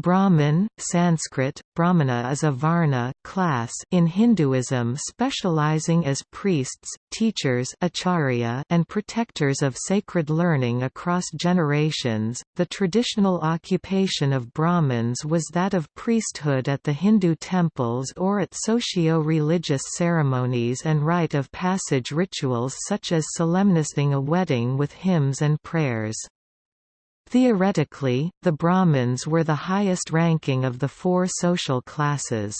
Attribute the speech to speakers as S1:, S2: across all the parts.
S1: Brahmin, Sanskrit, Brahmana is a Varna class in Hinduism specializing as priests, teachers acharya and protectors of sacred learning across generations. The traditional occupation of Brahmins was that of priesthood at the Hindu temples or at socio-religious ceremonies and rite of passage rituals such as solemnizing a wedding with hymns and prayers. Theoretically, the Brahmins were the highest ranking of the four social classes.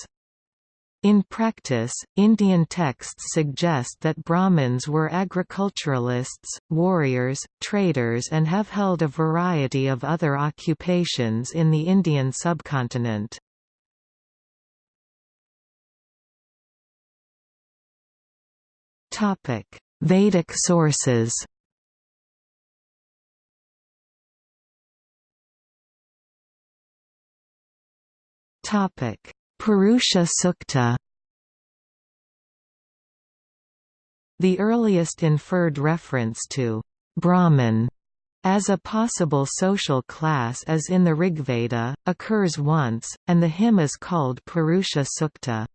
S1: In practice, Indian texts suggest that Brahmins were agriculturalists, warriors, traders and have held a variety of other occupations in the Indian subcontinent. Vedic sources Topic: Purusha Sukta. The earliest inferred reference to Brahman as a possible social class as in the Rigveda, occurs once, and the hymn is called Purusha Sukta.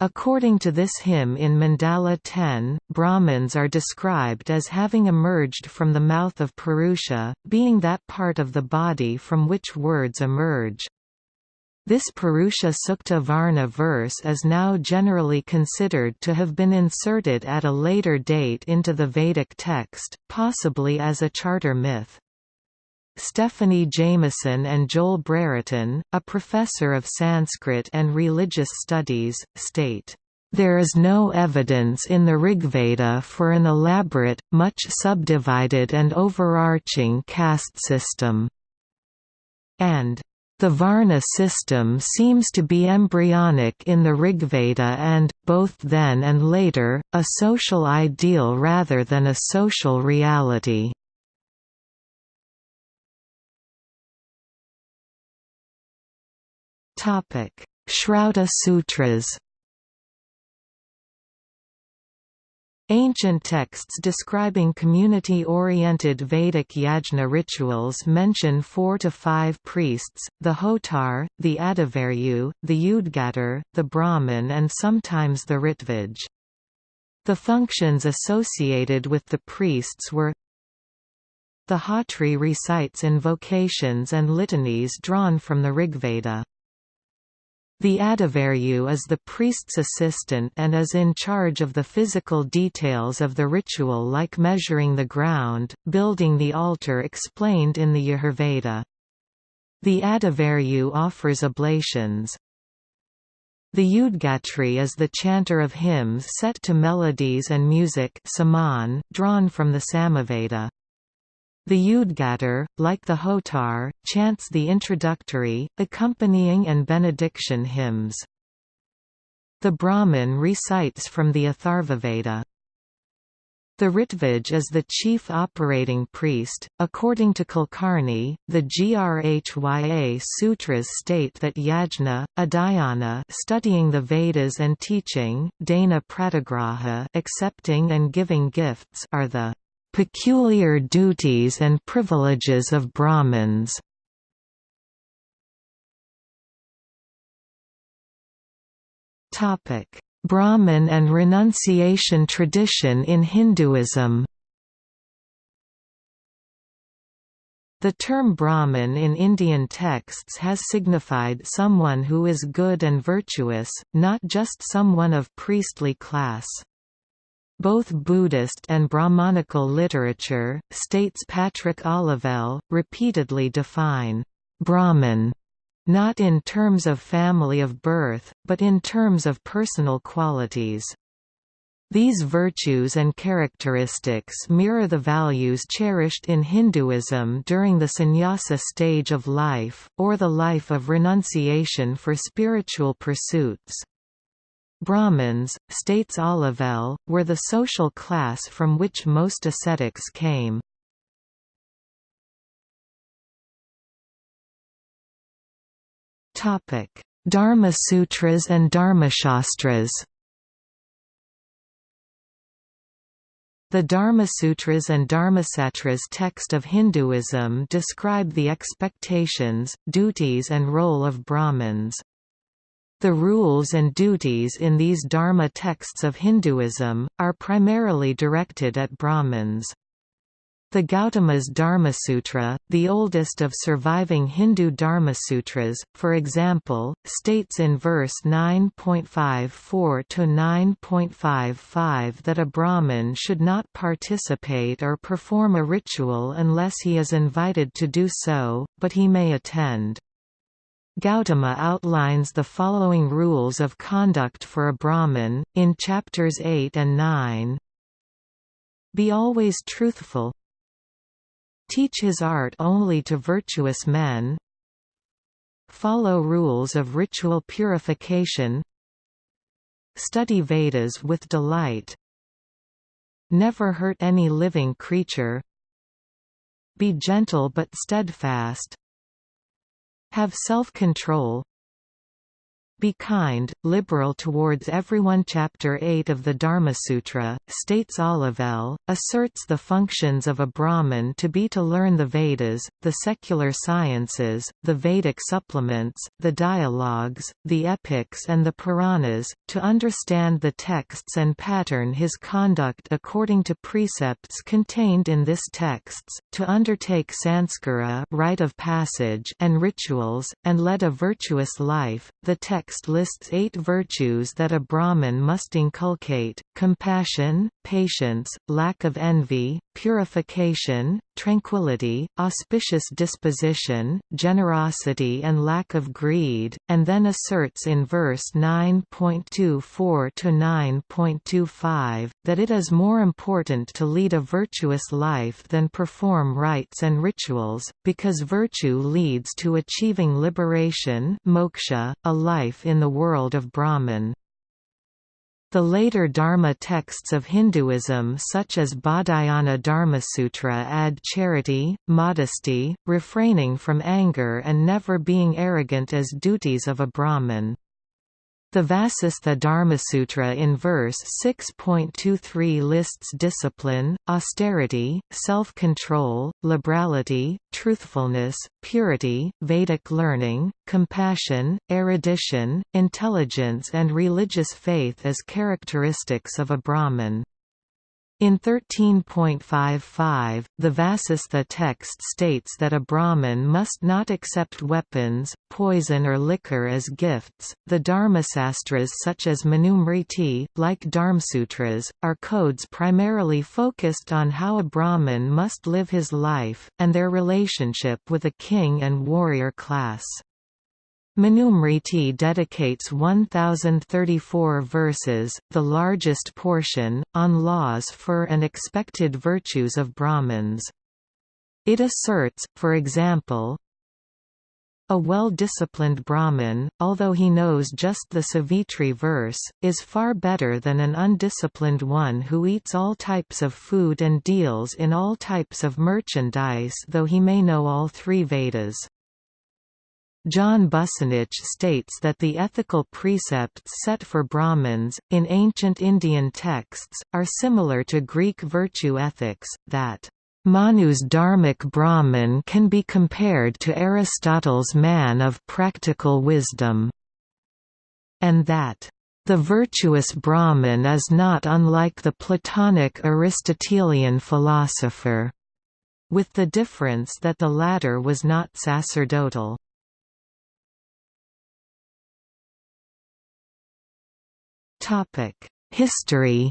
S1: According to this hymn in Mandala 10, Brahmins are described as having emerged from the mouth of Purusha, being that part of the body from which words emerge. This Purusha Sukta Varna verse is now generally considered to have been inserted at a later date into the Vedic text, possibly as a charter myth. Stephanie Jamison and Joel Brereton, a professor of Sanskrit and religious studies, state, "...there is no evidence in the Rigveda for an elaborate, much subdivided and overarching caste system." and the Varna system seems to be embryonic in the Rigveda and, both then and later, a social ideal rather than a social reality. Shrauta Sutras Ancient texts describing community-oriented Vedic yajna rituals mention four to five priests, the Hotar, the Adhivaryu, the Udgatar, the Brahmin and sometimes the Ritvij. The functions associated with the priests were The Hotri recites invocations and litanies drawn from the Rigveda. The Adhivaryu is the priest's assistant and is in charge of the physical details of the ritual like measuring the ground, building the altar explained in the Yajurveda. The Adhivaryu offers oblations. The Udgatri is the chanter of hymns set to melodies and music saman, drawn from the Samaveda. The Udgatar, like the Hotar, chants the introductory, accompanying and benediction hymns. The Brahmin recites from the Atharvaveda. The Ritvij is the chief operating priest. According to Kulkarni, the Grhya sutras state that yajna, adhyana, studying the Vedas and teaching, dana pratigraha, accepting and giving gifts, are the Peculiar duties and privileges of Brahmins. Brahmin and renunciation tradition in Hinduism. The term Brahmin in Indian texts has signified someone who is good and virtuous, not just someone of priestly class. Both Buddhist and Brahmanical literature, states Patrick Olivelle, repeatedly define Brahman not in terms of family of birth, but in terms of personal qualities. These virtues and characteristics mirror the values cherished in Hinduism during the sannyasa stage of life, or the life of renunciation for spiritual pursuits. Brahmins, states Olivelle, were the social class from which most ascetics came. Dharma Sutras and Dharmashastras The Dharmasutras and Dharmasastras text of Hinduism describe the expectations, duties and role of Brahmins. The rules and duties in these Dharma texts of Hinduism, are primarily directed at Brahmins. The Gautama's Dharmasutra, the oldest of surviving Hindu Dharmasutras, for example, states in verse 9.54 to 9.55 that a Brahmin should not participate or perform a ritual unless he is invited to do so, but he may attend. Gautama outlines the following rules of conduct for a Brahmin, in chapters 8 and 9. Be always truthful, Teach his art only to virtuous men. Follow rules of ritual purification. Study Vedas with delight. Never hurt any living creature. Be gentle but steadfast Have self-control be kind, liberal towards everyone. Chapter 8 of the Dharmasutra, states Olivelle, asserts the functions of a Brahmin to be to learn the Vedas, the secular sciences, the Vedic supplements, the dialogues, the epics and the Puranas, to understand the texts and pattern his conduct according to precepts contained in this texts, to undertake sanskara rite of passage and rituals, and lead a virtuous life. The text text lists eight virtues that a Brahmin must inculcate, compassion, patience, lack of envy, purification, tranquility, auspicious disposition, generosity and lack of greed, and then asserts in verse 9.24 to 9.25, that it is more important to lead a virtuous life than perform rites and rituals, because virtue leads to achieving liberation moksha, a life life in the world of Brahman. The later Dharma texts of Hinduism such as Baudhayana Dharmasutra add charity, modesty, refraining from anger and never being arrogant as duties of a Brahmin. The Vasistha Dharmasutra in verse 6.23 lists discipline, austerity, self-control, liberality, truthfulness, purity, Vedic learning, compassion, erudition, intelligence and religious faith as characteristics of a Brahmin. In 13.55, the Vasistha text states that a Brahmin must not accept weapons, poison or liquor as gifts. The Dharmasastras such as Manusmriti, like Dharmsutras, are codes primarily focused on how a Brahmin must live his life, and their relationship with a king and warrior class. Manusmriti dedicates 1034 verses, the largest portion, on laws for and expected virtues of Brahmins. It asserts, for example, a well-disciplined Brahmin, although he knows just the Savitri verse, is far better than an undisciplined one who eats all types of food and deals in all types of merchandise though he may know all three Vedas. John Bussanich states that the ethical precepts set for Brahmins, in ancient Indian texts, are similar to Greek virtue ethics, that Manu's dharmic Brahmin can be compared to Aristotle's man of practical wisdom, and that the virtuous Brahmin is not unlike the Platonic Aristotelian philosopher, with the difference that the latter was not sacerdotal. History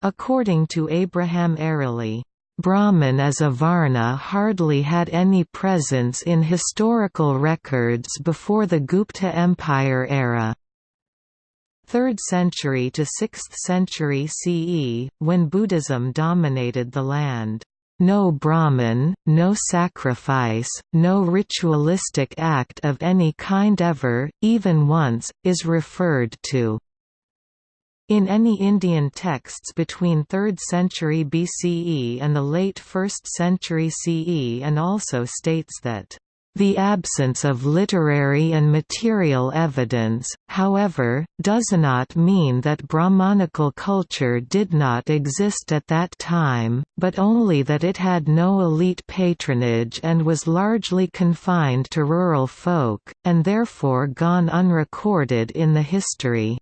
S1: According to Abraham Eraly, Brahman as a Varna hardly had any presence in historical records before the Gupta Empire era. 3rd century to 6th century CE, when Buddhism dominated the land. No Brahman, no sacrifice, no ritualistic act of any kind ever, even once, is referred to. In any Indian texts between 3rd century BCE and the late 1st century CE and also states that The absence of literary and material evidence, however, does not mean that Brahmanical culture did not exist at that time, but only that it had no elite patronage and was largely confined to rural folk, and therefore gone unrecorded in the history.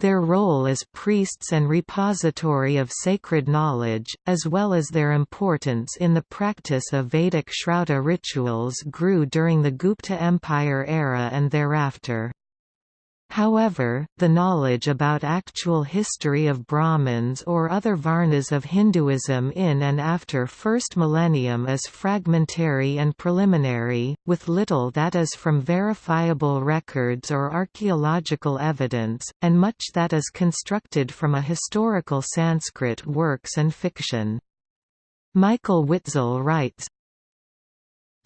S1: Their role as priests and repository of sacred knowledge, as well as their importance in the practice of Vedic Shrauta rituals grew during the Gupta Empire era and thereafter. However, the knowledge about actual history of Brahmins or other Varnas of Hinduism in and after first millennium is fragmentary and preliminary, with little that is from verifiable records or archaeological evidence, and much that is constructed from a historical Sanskrit works and fiction. Michael Witzel writes,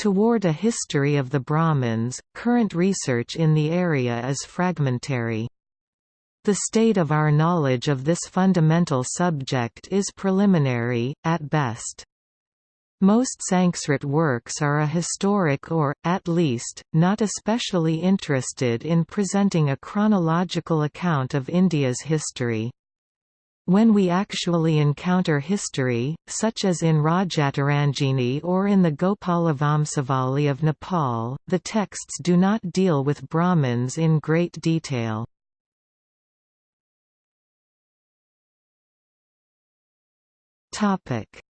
S1: Toward a history of the Brahmins, current research in the area is fragmentary. The state of our knowledge of this fundamental subject is preliminary, at best. Most Sanskrit works are a historic or, at least, not especially interested in presenting a chronological account of India's history. When we actually encounter history, such as in Rajatarangini or in the Gopalavamsavali of Nepal, the texts do not deal with Brahmins in great detail.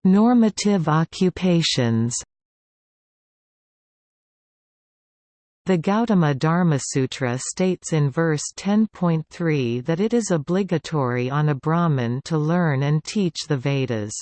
S1: Normative occupations The Gautama Dharma Sutra states in verse 10.3 that it is obligatory on a Brahmin to learn and teach the Vedas.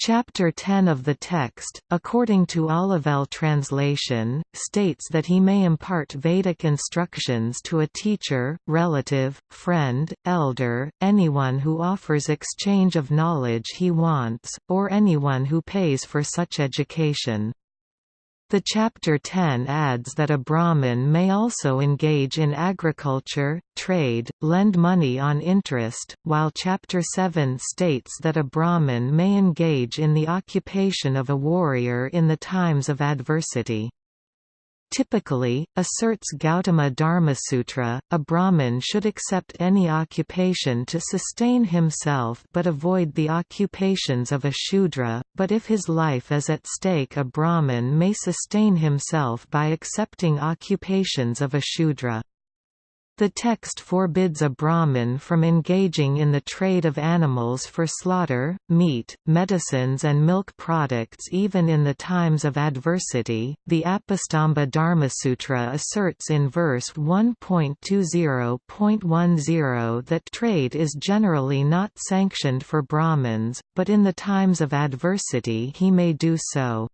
S1: Chapter 10 of the text, according to Olivelle translation, states that he may impart Vedic instructions to a teacher, relative, friend, elder, anyone who offers exchange of knowledge he wants, or anyone who pays for such education. The Chapter 10 adds that a Brahmin may also engage in agriculture, trade, lend money on interest, while Chapter 7 states that a Brahmin may engage in the occupation of a warrior in the times of adversity. Typically, asserts Gautama Dharmasutra, a Brahmin should accept any occupation to sustain himself but avoid the occupations of a Shudra, but if his life is at stake a Brahmin may sustain himself by accepting occupations of a Shudra. The text forbids a Brahmin from engaging in the trade of animals for slaughter, meat, medicines, and milk products even in the times of adversity. The Apastamba Dharmasutra asserts in verse 1.20.10 that trade is generally not sanctioned for Brahmins, but in the times of adversity he may do so.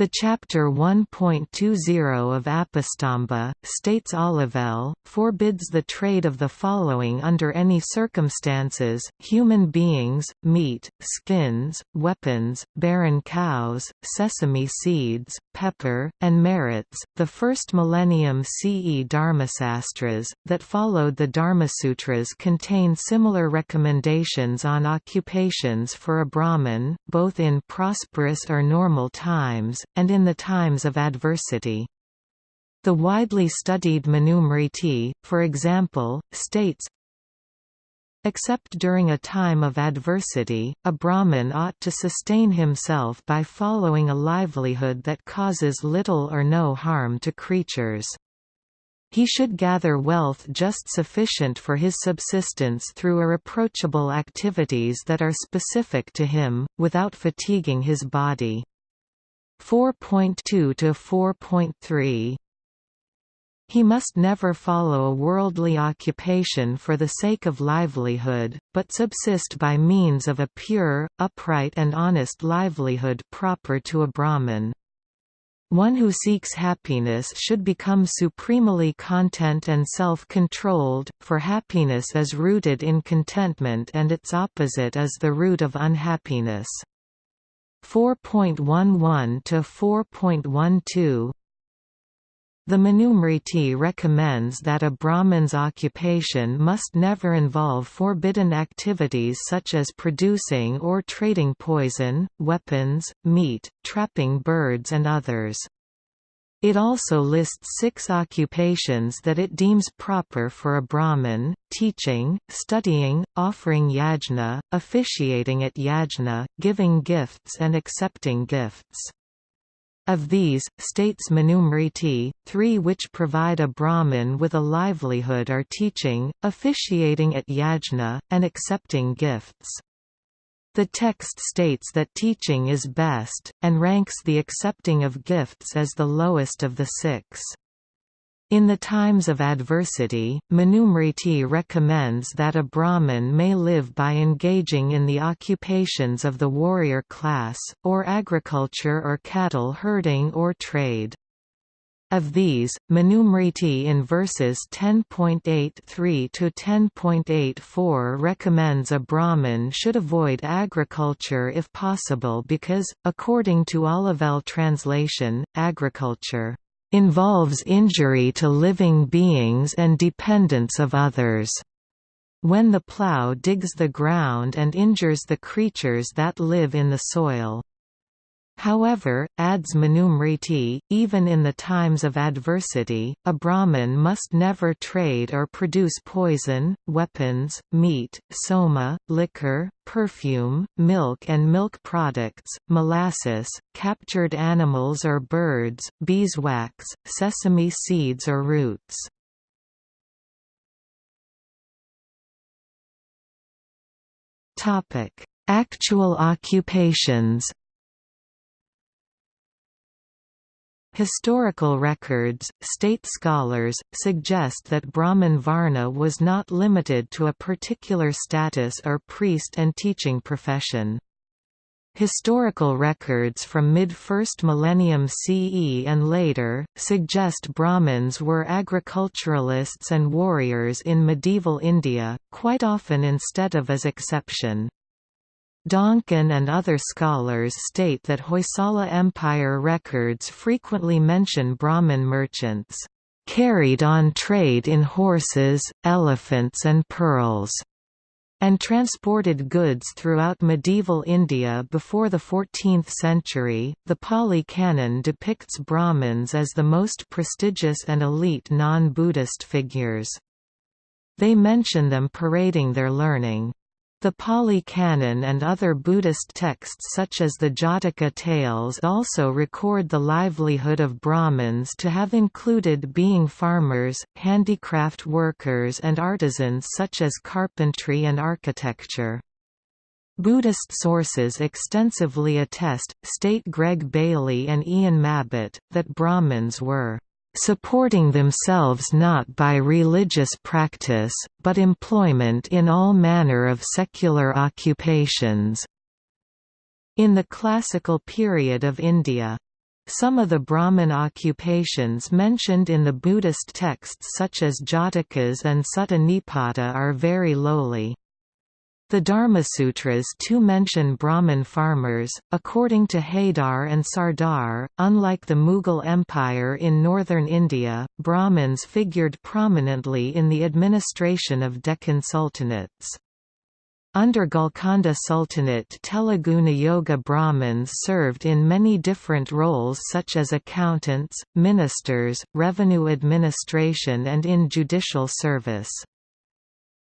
S1: The Chapter 1.20 of Apastamba, states Olivelle, forbids the trade of the following under any circumstances, human beings, meat, skins, weapons, barren cows, sesame seeds, pepper, and merits. The first millennium CE Dharmasastras, that followed the Dharmasutras contain similar recommendations on occupations for a Brahmin, both in prosperous or normal times, and in the times of adversity. The widely studied Manusmriti, for example, states, Except during a time of adversity, a Brahmin ought to sustain himself by following a livelihood that causes little or no harm to creatures. He should gather wealth just sufficient for his subsistence through irreproachable activities that are specific to him, without fatiguing his body. 4.2 to 4.3 he must never follow a worldly occupation for the sake of livelihood, but subsist by means of a pure, upright and honest livelihood proper to a Brahmin. One who seeks happiness should become supremely content and self-controlled, for happiness is rooted in contentment and its opposite is the root of unhappiness. 4.11 to 4.12 The Manusmriti recommends that a Brahmin's occupation must never involve forbidden activities such as producing or trading poison, weapons, meat, trapping birds and others. It also lists six occupations that it deems proper for a Brahmin, teaching, studying, offering yajna, officiating at yajna, giving gifts and accepting gifts. Of these, states Manusmriti, three which provide a Brahmin with a livelihood are teaching, officiating at yajna, and accepting gifts. The text states that teaching is best, and ranks the accepting of gifts as the lowest of the six. In the times of adversity, Manusmriti recommends that a Brahmin may live by engaging in the occupations of the warrior class, or agriculture or cattle herding or trade. Of these, Manusmriti in verses 10.83 to 10.84 recommends a Brahmin should avoid agriculture if possible because, according to Olivelle translation, agriculture involves injury to living beings and dependence of others. When the plough digs the ground and injures the creatures that live in the soil. However, adds Manusmriti, even in the times of adversity, a Brahmin must never trade or produce poison, weapons, meat, soma, liquor, perfume, milk and milk products, molasses, captured animals or birds, beeswax, sesame seeds or roots. Actual occupations Historical records, state scholars, suggest that Brahman Varna was not limited to a particular status or priest and teaching profession. Historical records from mid-1st millennium CE and later, suggest Brahmins were agriculturalists and warriors in medieval India, quite often instead of as exception. Donkin and other scholars state that Hoysala Empire records frequently mention Brahmin merchants, "...carried on trade in horses, elephants and pearls." and transported goods throughout medieval India before the 14th century. The Pali Canon depicts Brahmins as the most prestigious and elite non Buddhist figures. They mention them parading their learning. The Pali Canon and other Buddhist texts such as the Jataka tales also record the livelihood of Brahmins to have included being farmers, handicraft workers and artisans such as carpentry and architecture. Buddhist sources extensively attest, state Greg Bailey and Ian Mabbutt, that Brahmins were supporting themselves not by religious practice, but employment in all manner of secular occupations." In the classical period of India. Some of the Brahmin occupations mentioned in the Buddhist texts such as Jatakas and Sutta Nipata are very lowly. The Dharmasutras too mention Brahmin farmers. According to Haidar and Sardar, unlike the Mughal Empire in northern India, Brahmins figured prominently in the administration of Deccan sultanates. Under Golconda Sultanate Telugu Niyogi Brahmins served in many different roles such as accountants, ministers, revenue administration and in judicial service.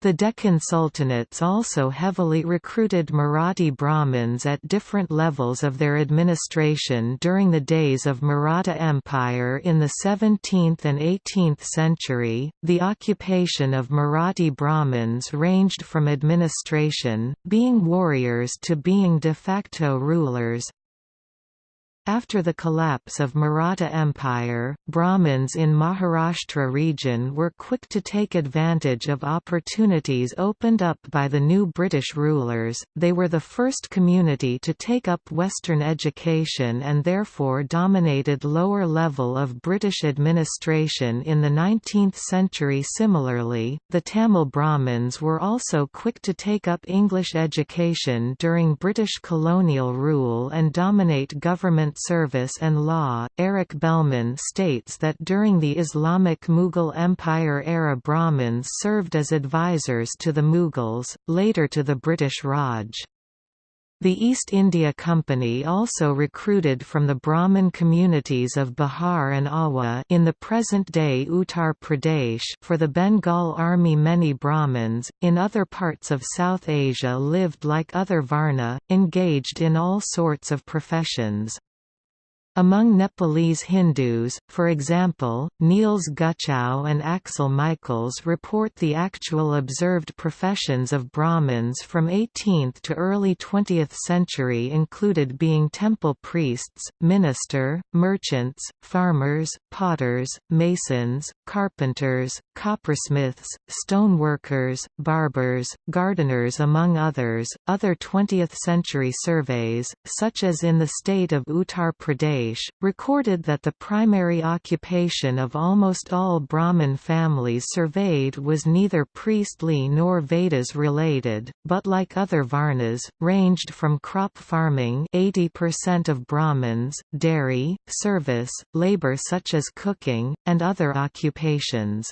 S1: The Deccan Sultanates also heavily recruited Marathi Brahmins at different levels of their administration during the days of Maratha Empire in the 17th and 18th century. The occupation of Marathi Brahmins ranged from administration, being warriors to being de facto rulers, after the collapse of Maratha Empire, Brahmins in Maharashtra region were quick to take advantage of opportunities opened up by the new British rulers. They were the first community to take up Western education and therefore dominated lower level of British administration in the 19th century. Similarly, the Tamil Brahmins were also quick to take up English education during British colonial rule and dominate government service and law. Eric Bellman states that during the Islamic Mughal Empire era Brahmins served as advisors to the Mughals, later to the British Raj. The East India Company also recruited from the Brahmin communities of Bihar and Awadh in the present-day Uttar Pradesh for the Bengal Army many Brahmins, in other parts of South Asia lived like other Varna, engaged in all sorts of professions. Among Nepalese Hindus, for example, Niels Gutschow and Axel Michaels report the actual observed professions of Brahmins from 18th to early 20th century included being temple priests, minister, merchants, farmers, potters, masons, carpenters, coppersmiths, stoneworkers, barbers, gardeners among others. Other 20th century surveys, such as in the state of Uttar Pradesh recorded that the primary occupation of almost all Brahmin families surveyed was neither priestly nor Vedas related, but like other Varnas, ranged from crop farming 80% of Brahmins, dairy, service, labor such as cooking, and other occupations.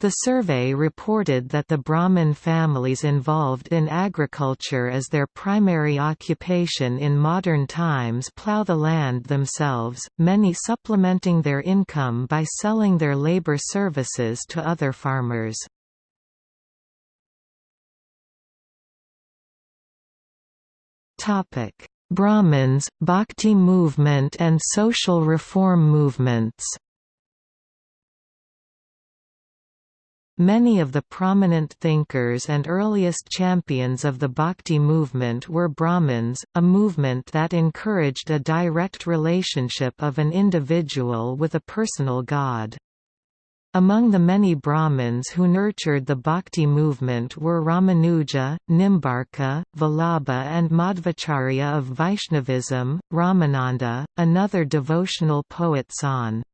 S1: The survey reported that the Brahmin families involved in agriculture as their primary occupation in modern times plough the land themselves, many supplementing their income by selling their labor services to other farmers. Brahmins, Bhakti movement and social reform movements Many of the prominent thinkers and earliest champions of the Bhakti movement were Brahmins, a movement that encouraged a direct relationship of an individual with a personal god. Among the many Brahmins who nurtured the Bhakti movement were Ramanuja, Nimbarka, Vallabha and Madhvacharya of Vaishnavism, Ramananda, another devotional poet San.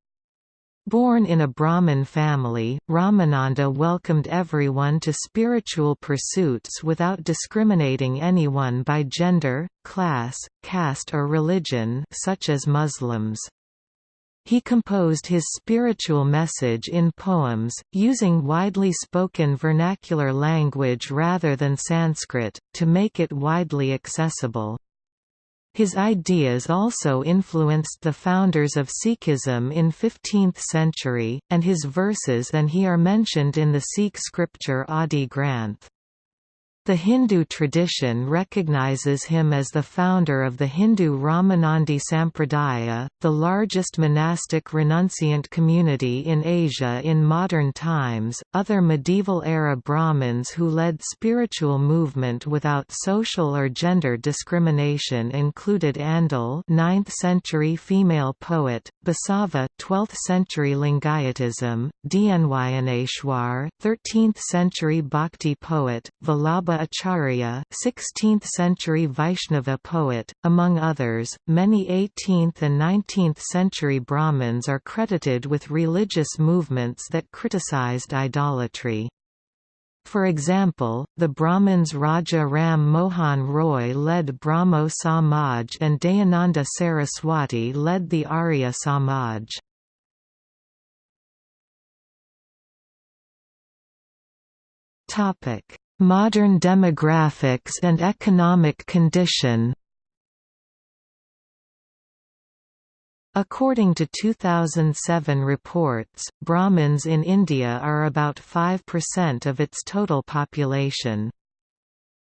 S1: Born in a Brahmin family, Ramananda welcomed everyone to spiritual pursuits without discriminating anyone by gender, class, caste or religion such as Muslims. He composed his spiritual message in poems, using widely spoken vernacular language rather than Sanskrit, to make it widely accessible. His ideas also influenced the founders of Sikhism in 15th century, and his verses and he are mentioned in the Sikh scripture Adi Granth. The Hindu tradition recognizes him as the founder of the Hindu Ramanandi Sampradaya, the largest monastic renunciant community in Asia in modern times. Other medieval era Brahmins who led spiritual movement without social or gender discrimination included Andal, 9th century female poet, Basava, 12th century Lingayatism, Dnyaneshwar, 13th century Bhakti poet, Vallabha Acharya, 16th-century Vaishnava poet, among others. Many 18th and 19th century Brahmins are credited with religious movements that criticized idolatry. For example, the Brahmins Raja Ram Mohan Roy led Brahmo Samaj and Dayananda Saraswati led the Arya Samaj. Topic: Modern demographics and economic condition According to 2007 reports, Brahmins in India are about 5% of its total population.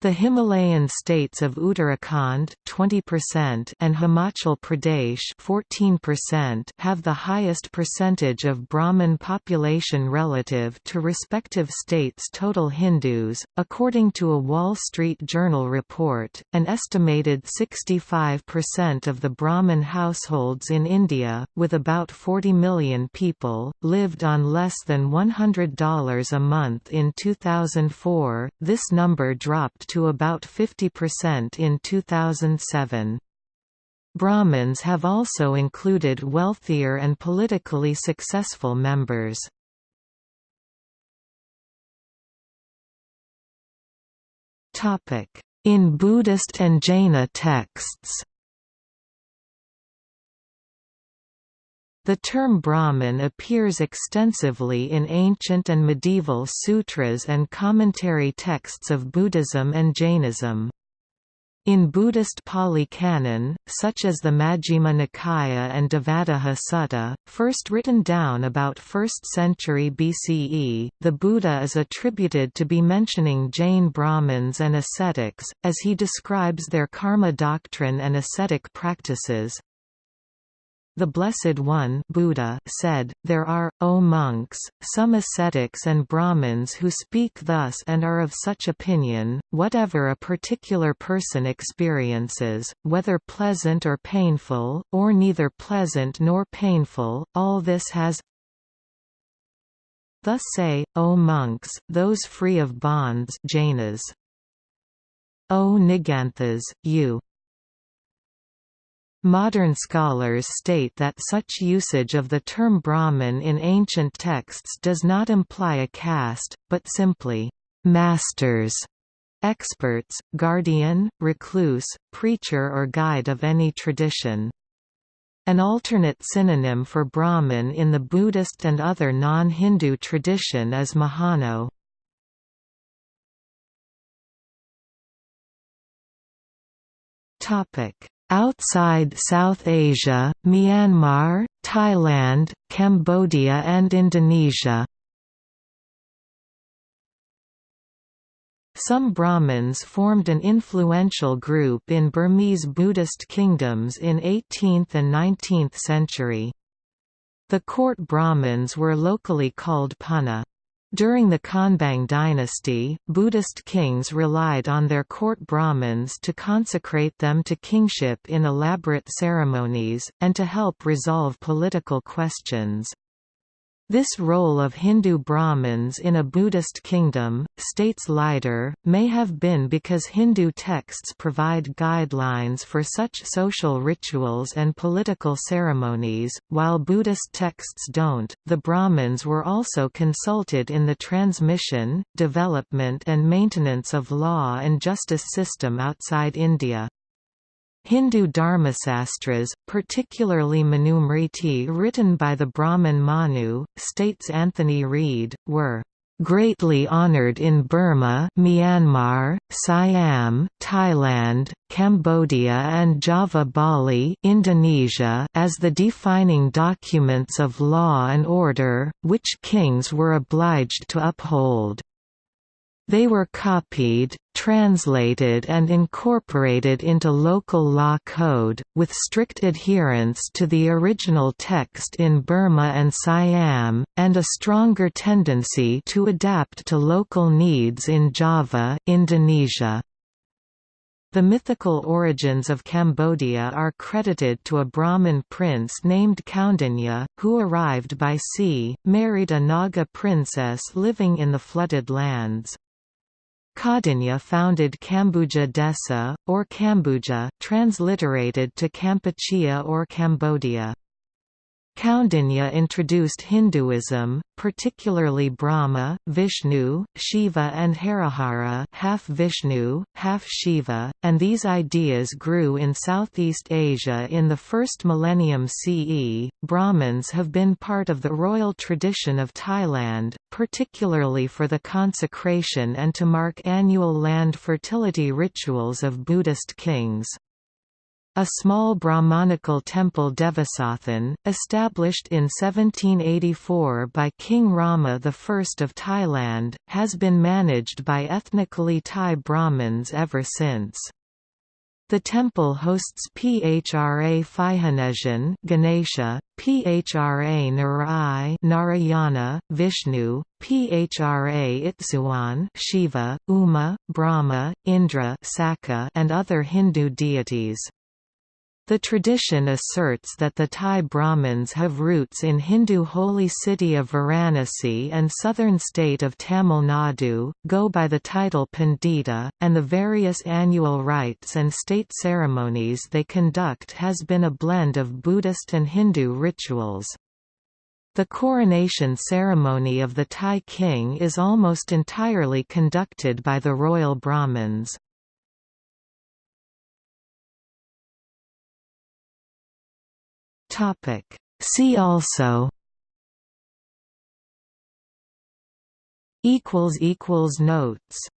S1: The Himalayan states of Uttarakhand 20% and Himachal Pradesh 14% have the highest percentage of Brahmin population relative to respective states' total Hindus. According to a Wall Street Journal report, an estimated 65% of the Brahmin households in India, with about 40 million people, lived on less than $100 a month in 2004. This number dropped to about 50% in 2007. Brahmins have also included wealthier and politically successful members. In Buddhist and Jaina texts The term Brahmin appears extensively in ancient and medieval sutras and commentary texts of Buddhism and Jainism. In Buddhist Pali Canon, such as the Majjhima Nikaya and Devadaha Sutta, first written down about 1st century BCE, the Buddha is attributed to be mentioning Jain Brahmins and ascetics, as he describes their karma doctrine and ascetic practices, the Blessed One Buddha said, There are, O monks, some ascetics and Brahmins who speak thus and are of such opinion, whatever a particular person experiences, whether pleasant or painful, or neither pleasant nor painful, all this has Thus say, O monks, those free of bonds Jainas. O Niganthas, you Modern scholars state that such usage of the term Brahman in ancient texts does not imply a caste, but simply, "...masters", experts, guardian, recluse, preacher or guide of any tradition. An alternate synonym for Brahman in the Buddhist and other non-Hindu tradition is Mahano. Topic Outside South Asia, Myanmar, Thailand, Cambodia and Indonesia Some Brahmins formed an influential group in Burmese Buddhist kingdoms in 18th and 19th century. The court Brahmins were locally called Punna. During the Konbaung dynasty, Buddhist kings relied on their court Brahmins to consecrate them to kingship in elaborate ceremonies, and to help resolve political questions. This role of Hindu Brahmins in a Buddhist kingdom, states Leider, may have been because Hindu texts provide guidelines for such social rituals and political ceremonies, while Buddhist texts don't. The Brahmins were also consulted in the transmission, development, and maintenance of law and justice system outside India. Hindu dharmasastras, particularly Manusmriti written by the Brahmin Manu, states Anthony Reid, were greatly honored in Burma Myanmar, Siam, Thailand, Cambodia and Java Bali Indonesia as the defining documents of law and order, which kings were obliged to uphold. They were copied, translated and incorporated into local law code, with strict adherence to the original text in Burma and Siam, and a stronger tendency to adapt to local needs in Java Indonesia. The mythical origins of Cambodia are credited to a Brahmin prince named Kaundinya, who arrived by sea, married a Naga princess living in the flooded lands. Kaundinya founded Kambuja Desa, or Kambuja, transliterated to Kampuchea or Cambodia. Kaundinya introduced Hinduism, particularly Brahma, Vishnu, Shiva and Harihara half Vishnu, half Shiva, and these ideas grew in Southeast Asia in the first millennium CE. Brahmins have been part of the royal tradition of Thailand, particularly for the consecration and to mark annual land fertility rituals of Buddhist kings. A small Brahmanical temple Devasathan, established in 1784 by King Rama I of Thailand, has been managed by ethnically Thai Brahmins ever since. The temple hosts Phra Phihanajan Ganesha, Phra Narai Narayana, Vishnu, Phra Itsuwan Shiva, Uma, Brahma, Indra Sakka, and other Hindu deities. The tradition asserts that the Thai Brahmins have roots in Hindu holy city of Varanasi and southern state of Tamil Nadu, go by the title Pandita, and the various annual rites and state ceremonies they conduct has been a blend of Buddhist and Hindu rituals. The coronation ceremony of the Thai king is almost entirely conducted by the royal Brahmins. See also Equals equals Notes